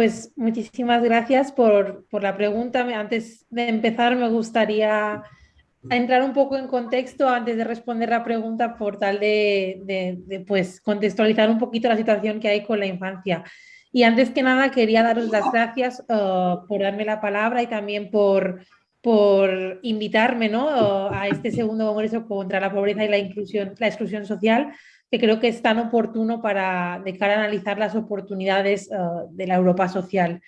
Pues muchísimas gracias por, la pregunta. Antes de empezar, me gustaría entrar un poco en contexto antes de responder la pregunta por tal de, pues, contextualizar un poquito la situación que hay con la infancia. Y antes que nada, quería daros las gracias uh, por darme la palabra y también por, por invitarme ¿no? Uh, a este segundo congreso contra la pobreza y la, inclusión, la exclusión social que creo que es tan oportuno para de analizar las oportunidades eh, de la Europa social.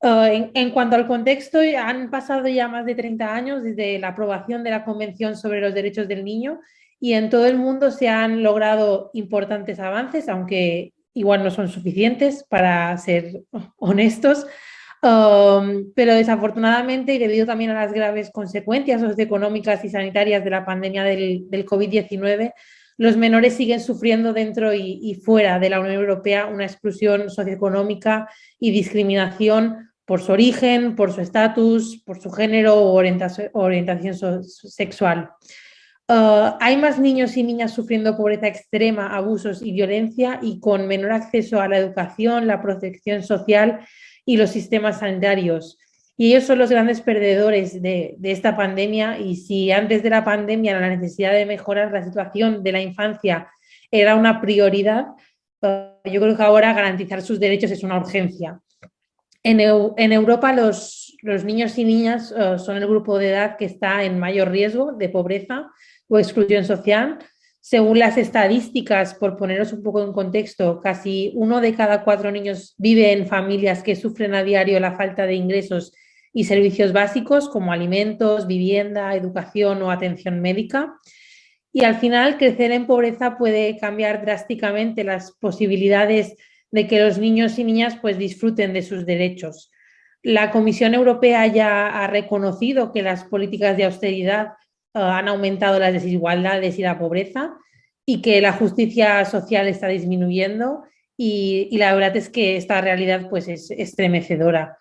Eh, en, cuanto al contexto, han pasado ya más de 30 años desde la aprobación de la Convención sobre los Derechos del Niño y en todo el mundo se han logrado importantes avances, aunque igual no son suficientes para ser honestos, um, pero desafortunadamente y debido también a las graves consecuencias socioeconómicas y sanitarias de la pandemia del COVID-19, los menores siguen sufriendo dentro y, fuera de la Unión Europea una exclusión socioeconómica y discriminación por su origen, por su estatus, por su género o orientación, sexual. Uh, hay más niños y niñas sufriendo pobreza extrema, abusos y violencia y con menor acceso a la educación, la protección social y los sistemas sanitarios. Y ellos son los grandes perdedores de, esta pandemia y si antes de la pandemia la necesidad de mejorar la situación de la infancia era una prioridad, eh, yo creo que ahora garantizar sus derechos es una urgencia. En, Europa los, niños y niñas eh, son el grupo de edad que está en mayor riesgo de pobreza o exclusión social. Según las estadísticas, por poneros un poco en contexto, casi uno de cada cuatro niños vive en familias que sufren a diario la falta de ingresos y servicios básicos como alimentos, vivienda, educación o atención médica. Y al final, crecer en pobreza puede cambiar drásticamente las posibilidades de que los niños y niñas pues, disfruten de sus derechos. La Comisión Europea ya ha reconocido que las políticas de austeridad eh, han aumentado las desigualdades y la pobreza y que la justicia social está disminuyendo y, la verdad es que esta realidad pues, es estremecedora.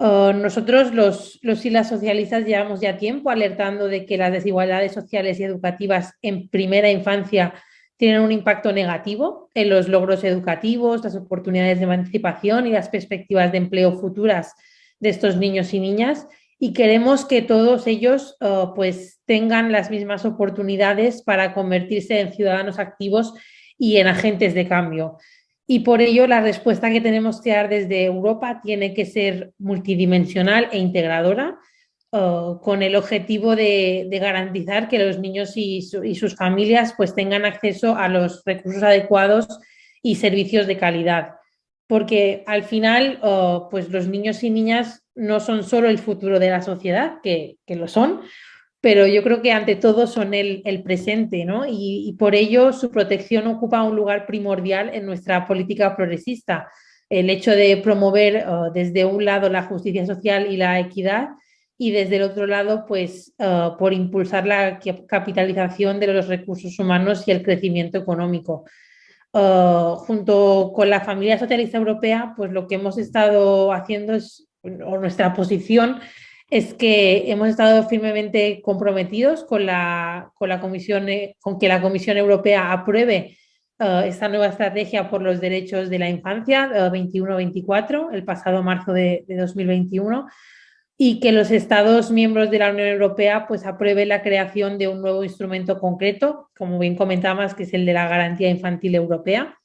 Eh, nosotros, los, los y las socialistas, llevamos ya tiempo alertando de que las desigualdades sociales y educativas en primera infancia tienen un impacto negativo en los logros educativos, las oportunidades de emancipación y las perspectivas de empleo futuras de estos niños y niñas. Y queremos que todos ellos eh, pues tengan las mismas oportunidades para convertirse en ciudadanos activos y en agentes de cambio y por ello la respuesta que tenemos que dar desde Europa tiene que ser multidimensional e integradora, uh, con el objetivo de, garantizar que los niños y, sus familias pues, tengan acceso a los recursos adecuados y servicios de calidad. Porque al final uh, pues los niños y niñas no son solo el futuro de la sociedad, que lo son, pero yo creo que ante todo son el, presente, ¿no? Y, por ello su protección ocupa un lugar primordial en nuestra política progresista. El hecho de promover uh, desde un lado la justicia social y la equidad y desde el otro lado, pues, uh, por impulsar la capitalización de los recursos humanos y el crecimiento económico. Uh, junto con la familia socialista europea, pues lo que hemos estado haciendo es, o nuestra posición es que hemos estado firmemente comprometidos con, la, con, la Comisión, eh, con que la Comisión Europea apruebe eh, esta nueva estrategia por los derechos de la infancia 21-24, eh, el pasado marzo de, 2021, y que los Estados miembros de la Unión Europea pues, aprueben la creación de un nuevo instrumento concreto, como bien comentabas, que es el de la Garantía Infantil Europea,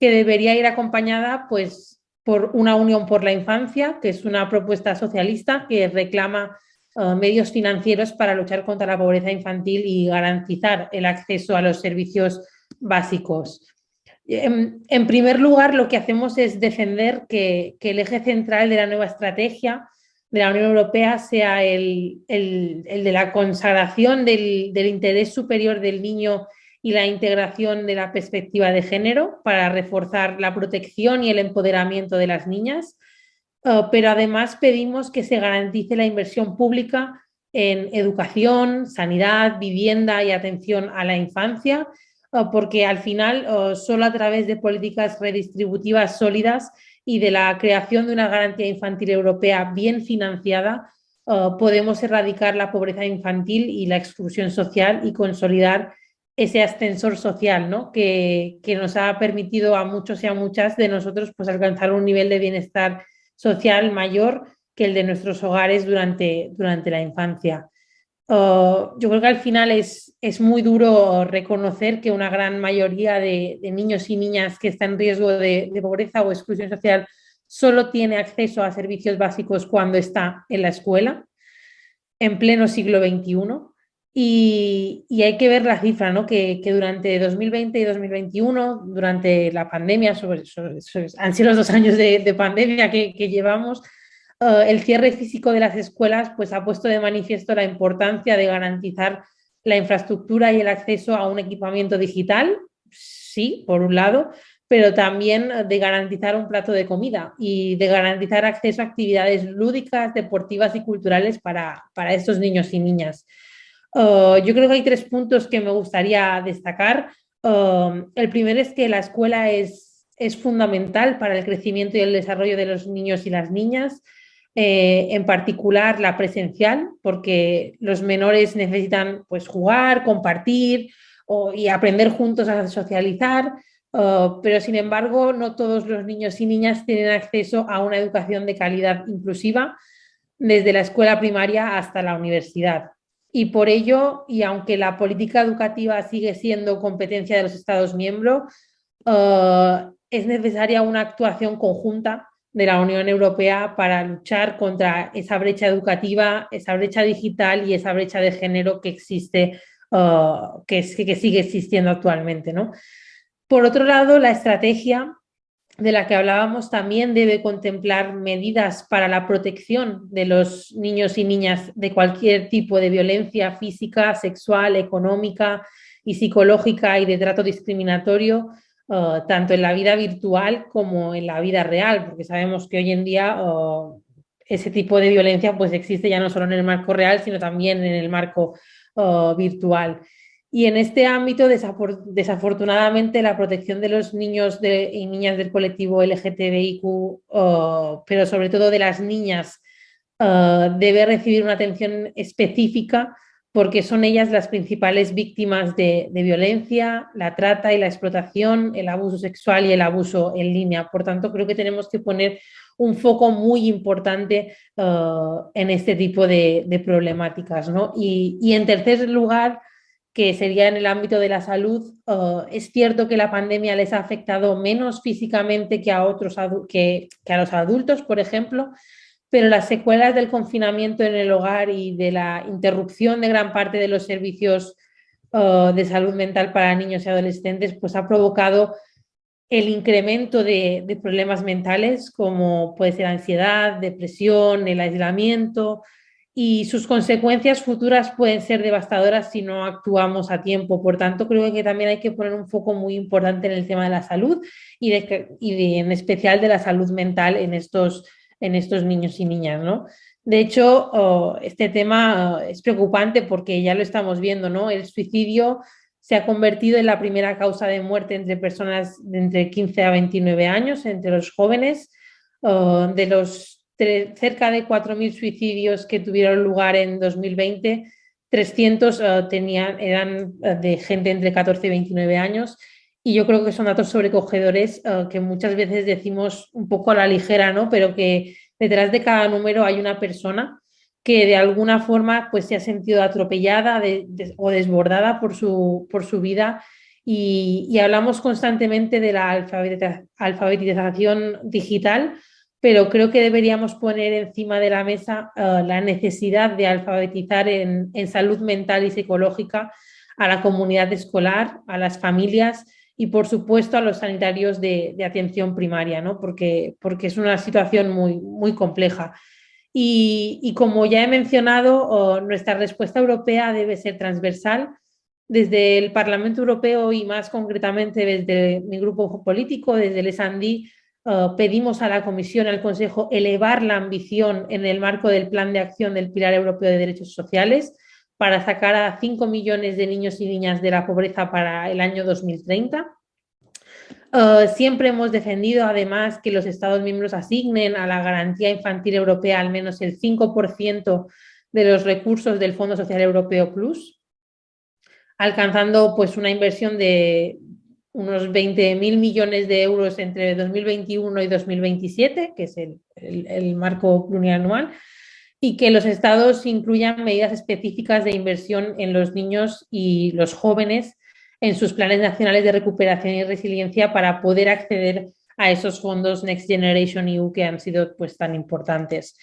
que debería ir acompañada pues, por una Unión por la Infancia, que es una propuesta socialista que reclama eh, medios financieros para luchar contra la pobreza infantil y garantizar el acceso a los servicios básicos. En, primer lugar, lo que hacemos es defender que, el eje central de la nueva estrategia de la Unión Europea sea el, de la consagración del, del interés superior del niño y la integración de la perspectiva de género para reforzar la protección y el empoderamiento de las niñas, eh, pero además pedimos que se garantice la inversión pública en educación, sanidad, vivienda y atención a la infancia, eh, porque al final eh, solo a través de políticas redistributivas sólidas y de la creación de una garantía infantil europea bien financiada, podemos erradicar la pobreza infantil y la exclusión social y consolidar ese ascensor social, ¿no? Que, nos ha permitido a muchos y a muchas de nosotros pues, alcanzar un nivel de bienestar social mayor que el de nuestros hogares durante, durante la infancia. Uh, yo creo que al final es, es, muy duro reconocer que una gran mayoría de, niños y niñas que están en riesgo de, pobreza o exclusión social solo tiene acceso a servicios básicos cuando está en la escuela, en pleno siglo XXI. Y, hay que ver la cifra, ¿no? que, durante 2020 y 2021, durante la pandemia, han sido los dos años de, pandemia que, llevamos, eh, el cierre físico de las escuelas pues, ha puesto de manifiesto la importancia de garantizar la infraestructura y el acceso a un equipamiento digital, sí, por un lado, pero también de garantizar un plato de comida y de garantizar acceso a actividades lúdicas, deportivas y culturales para, para estos niños y niñas. Uh, yo creo que hay tres puntos que me gustaría destacar. Uh, el primero es que la escuela es, es, fundamental para el crecimiento y el desarrollo de los niños y las niñas, eh, en particular la presencial, porque los menores necesitan pues, jugar, compartir y aprender juntos a socializar, pero sin embargo no todos los niños y niñas tienen acceso a una educación de calidad inclusiva desde la escuela primaria hasta la universidad y por ello, y aunque la política educativa sigue siendo competencia de los Estados miembros, eh, es necesaria una actuación conjunta de la Unión Europea para luchar contra esa brecha educativa, esa brecha digital y esa brecha de género que existe, eh, que, que, sigue existiendo actualmente. ¿no? Por otro lado, la estrategia de la que hablábamos también debe contemplar medidas para la protección de los niños y niñas de cualquier tipo de violencia física, sexual, económica y psicológica y de trato discriminatorio, uh, tanto en la vida virtual como en la vida real, porque sabemos que hoy en día uh, ese tipo de violencia pues existe ya no solo en el marco real, sino también en el marco uh, virtual. Y en este ámbito, desafortunadamente, la protección de los niños y niñas del colectivo LGTBIQ, pero sobre todo de las niñas, debe recibir una atención específica porque son ellas las principales víctimas de, violencia, la trata y la explotación, el abuso sexual y el abuso en línea. Por tanto, creo que tenemos que poner un foco muy importante en este tipo de, problemáticas. Y, y, en tercer lugar, que sería en el ámbito de la salud. Es cierto que la pandemia les ha afectado menos físicamente que a, otros que, a los adultos, por ejemplo, pero las secuelas del confinamiento en el hogar y de la interrupción de gran parte de los servicios de salud mental para niños y adolescentes pues ha provocado el incremento de problemas mentales como puede ser ansiedad, depresión, el aislamiento, y sus consecuencias futuras pueden ser devastadoras si no actuamos a tiempo. Por tanto, creo que también hay que poner un foco muy importante en el tema de la salud y, y en especial de la salud mental en estos, en estos niños y niñas. ¿no? De hecho, este tema es preocupante porque ya lo estamos viendo, ¿no? El suicidio se ha convertido en la primera causa de muerte entre personas de entre 15 a 29 años, entre los jóvenes. De los cerca de 4.000 suicidios que tuvieron lugar en 2020, 300 eh, tenían, eran eh, de gente entre 14 y 29 años. Y yo creo que son datos sobrecogedores eh, que muchas veces decimos un poco a la ligera, ¿no? pero que detrás de cada número hay una persona que de alguna forma pues, se ha sentido atropellada o desbordada por su, por su vida. Y hablamos constantemente de la alfabetización digital, pero creo que deberíamos poner encima de la mesa eh, la necesidad de alfabetizar en, salud mental y psicológica a la comunidad escolar, a las familias y por supuesto a los sanitarios de, atención primaria, ¿no? porque, porque es una situación muy, muy compleja. Y, como ya he mencionado, nuestra respuesta europea debe ser transversal. Desde el Parlamento Europeo y más concretamente desde mi grupo político, desde el SANDI, eh, pedimos a la Comisión, al Consejo, elevar la ambición en el marco del Plan de Acción del Pilar Europeo de Derechos Sociales para sacar a 5 millones de niños y niñas de la pobreza para el año 2030. Eh, siempre hemos defendido además que los Estados miembros asignen a la Garantía Infantil Europea al menos el 5% de los recursos del Fondo Social Europeo Plus. alcanzando pues una inversión de unos 20.000 millones de euros entre 2021 y 2027, que es el, el marco plurianual, y que los estados incluyan medidas específicas de inversión en los niños y los jóvenes en sus planes nacionales de recuperación y resiliencia para poder acceder a esos fondos Next Generation EU que han sido pues, tan importantes.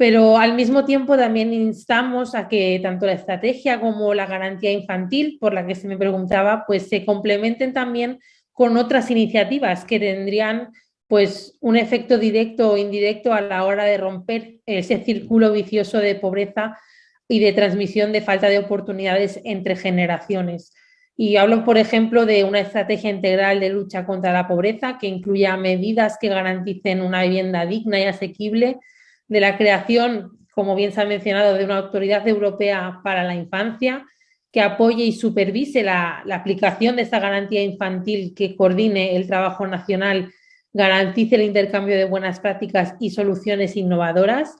Pero al mismo tiempo también instamos a que tanto la estrategia como la garantía infantil, por la que se me preguntaba, pues se complementen también con otras iniciativas que tendrían pues un efecto directo o indirecto a la hora de romper ese círculo vicioso de pobreza y de transmisión de falta de oportunidades entre generaciones. Y hablo, por ejemplo, de una estrategia integral de lucha contra la pobreza que incluya medidas que garanticen una vivienda digna y asequible, de la creación, como bien se ha mencionado, de una autoridad europea para la infancia que apoye y supervise la, aplicación de esta garantía infantil, que coordine el trabajo nacional, garantice el intercambio de buenas prácticas y soluciones innovadoras,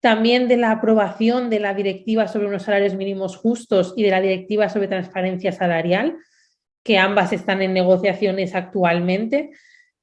también de la aprobación de la directiva sobre unos salarios mínimos justos y de la directiva sobre transparencia salarial, que ambas están en negociaciones actualmente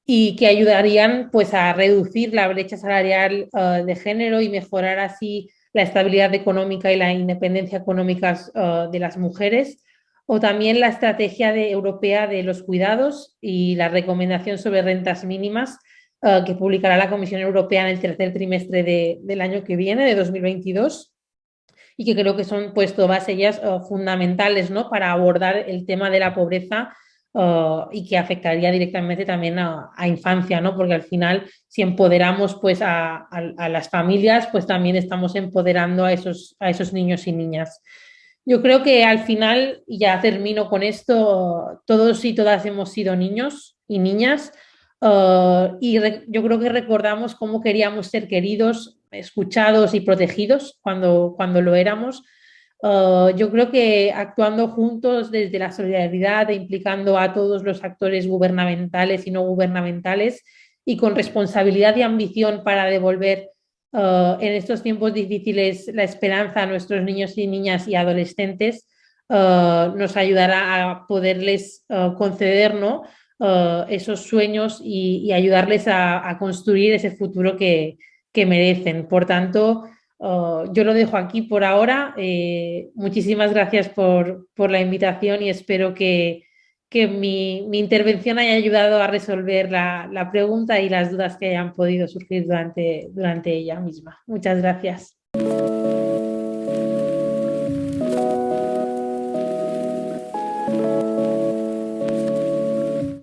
y que ayudarían pues, a reducir la brecha salarial eh, de género y mejorar así la estabilidad económica y la independencia económica eh, de las mujeres, o también la estrategia europea de los cuidados y la recomendación sobre rentas mínimas eh, que publicará la Comisión Europea en el tercer trimestre del año que viene, de 2022, y que creo que son pues todas ellas fundamentales ¿no? para abordar el tema de la pobreza eh, y que afectaría directamente también a, infancia, ¿no? porque al final si empoderamos pues a, las familias, pues también estamos empoderando a esos, a esos niños y niñas. Yo creo que al final, y ya termino con esto, todos y todas hemos sido niños y niñas, Uh, y yo creo que recordamos cómo queríamos ser queridos, escuchados y protegidos cuando, cuando lo éramos. Uh, yo creo que actuando juntos desde la solidaridad e implicando a todos los actores gubernamentales y no gubernamentales y con responsabilidad y ambición para devolver uh, en estos tiempos difíciles la esperanza a nuestros niños y niñas y adolescentes, nos ayudará a poderles conceder ¿no? Uh, esos sueños y, ayudarles a, construir ese futuro que, merecen. Por tanto, uh, yo lo dejo aquí por ahora. Eh, muchísimas gracias por, la invitación y espero que, mi, intervención haya ayudado a resolver la, pregunta y las dudas que hayan podido surgir durante, durante ella misma. Muchas gracias.